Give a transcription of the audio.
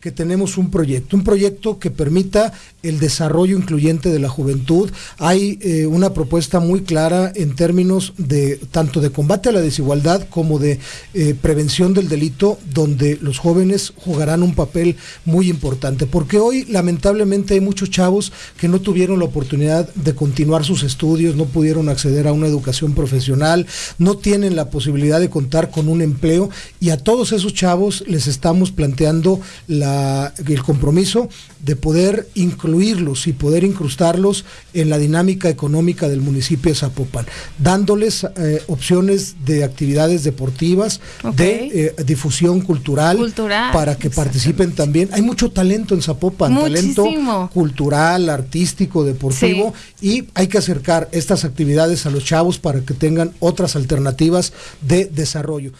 que tenemos un proyecto, un proyecto que permita el desarrollo incluyente de la juventud. Hay eh, una propuesta muy clara en términos de tanto de combate a la desigualdad como de eh, prevención del delito, donde los jóvenes jugarán un papel muy importante, porque hoy lamentablemente hay muchos chavos que no tuvieron la oportunidad de continuar sus estudios, no pudieron acceder a una educación profesional, no tienen la posibilidad de contar con un empleo y a todos esos chavos les estamos planteando la el compromiso de poder incluirlos y poder incrustarlos en la dinámica económica del municipio de Zapopan, dándoles eh, opciones de actividades deportivas, de eh, difusión cultural, para que participen también. Hay mucho talento en Zapopan, talento cultural, artístico, deportivo, y hay que acercar estas actividades a los chavos para que tengan otras alternativas de desarrollo.